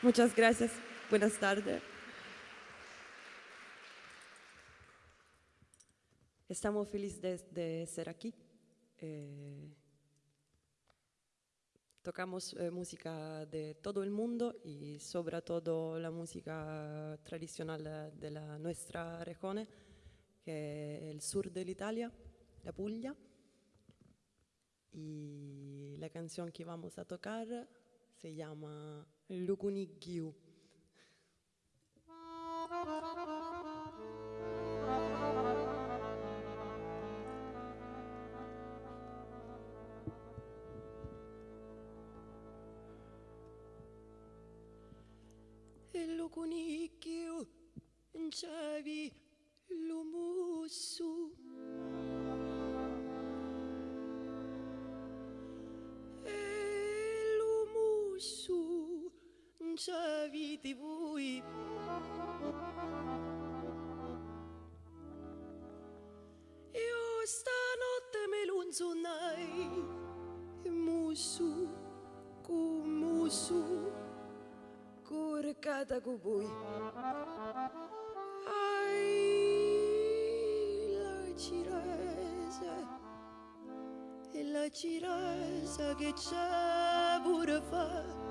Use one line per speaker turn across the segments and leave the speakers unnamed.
Muchas gracias. Buenas tardes. Estamos felices de, de ser aquí. Eh, tocamos eh, música de todo el mundo y sobre todo la música tradicional de la nuestra región, que es el sur de Italia, la Puglia. Y la canción que vamos a tocar se llama Lukunik Gio. Lukunik Nchavi, Tibui. Io stanotte me lunzunai, musu, kumusu, curcata cu voi. Ai, la ciresa, e la ciresa che c'è pure fa,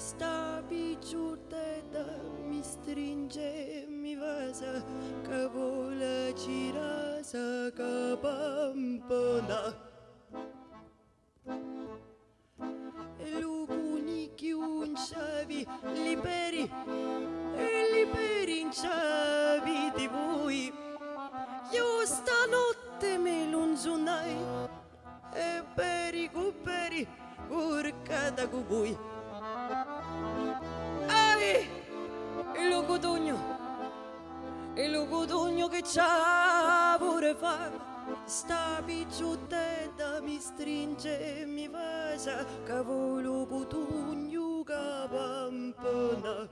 Sta piciute da mi stringe, mi vază Că volăcira să căpăm până Lubunichi un șavi, liberi, liberi în șavi de voi Eu sta notte me lunzunai E peri cu peri, curcada cu bui il cotogno che c'ha pure fa. Sta picciutetta mi stringe e mi vasa Cavolo cotugno che pampana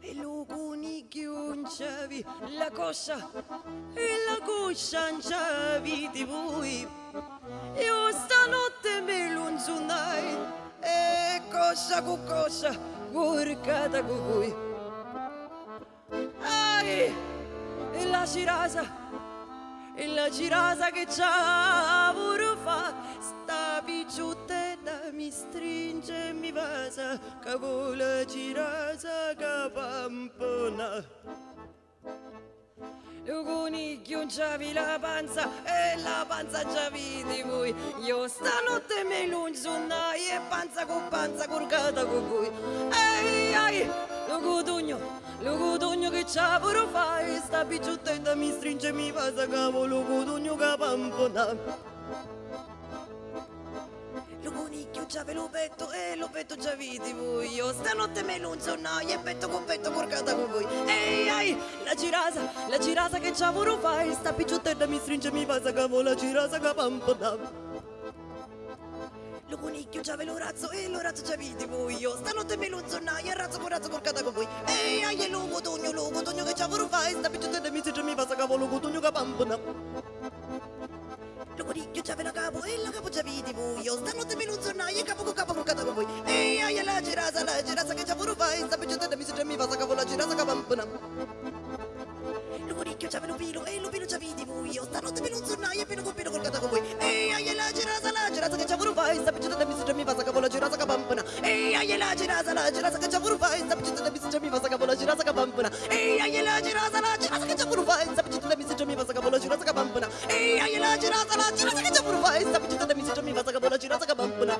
E lo coniglio inciavi la coscia E la coscia inciavi di voi. Io stanotte me lunzunai E coscia con coscia Curcata con voi la cirasa, e la cirasa che c'ha pure fa, sta picciutetta mi stringe e mi vasa, che vuole cirasa che pampona. Il coniglio giavi la panza e la panza giavi di voi. Io stanotte me lunzunai e panza con panza curcata con voi. Ehi, ai, lo cotugno, lo cotugno che c'ha pure fai. Sta picciuttetta mi stringe e mi passa cavolo cotugno che pampona. Lo coniglio già lo petto e lo petto già vidi voi Io stanotte me lunzonai e petto con petto porcata con voi Ehi, ai, la girasa, la girasa che c'ha pure fai Sta picciuttetta mi stringe e mi passa cavo la girasa che pampona lo coniglio già lo razzo e lo razzo già vidi voi. Io stanotte me lunzonai e razzo con razzo porcata con voi Ehi, ai, e lo cotogno, lo cotogno che pure fai Sta picciuttetta mi stringe e mi passa cavo lo cotogno che pampona lo coniglio già la capo e la capo già vidi voi. Io stanotte me lunzonai e capo con capo porcata con voi Ehi, ai, la girasa, la girasa che pure fai Sta picciuttetta mi stringe e mi passa cavo la girasa che pampona lo coniglio già ve lo pilo e lo pilo già vidi voi. Io stanotte me lunzonai e pino con pino porcata izabchita da misito mi vasaka bola jura saka bampuna. Ei ayela jira sala jira saka chakurva izabchita da misito mi vasaka bola jura saka bampuna. Ei ayela jira sala jira saka chakurva izabchita da misito mi vasaka bola jura saka bampuna. Ei ayela jira sala jira saka chakurva izabchita da misito mi vasaka bola jura saka bampuna.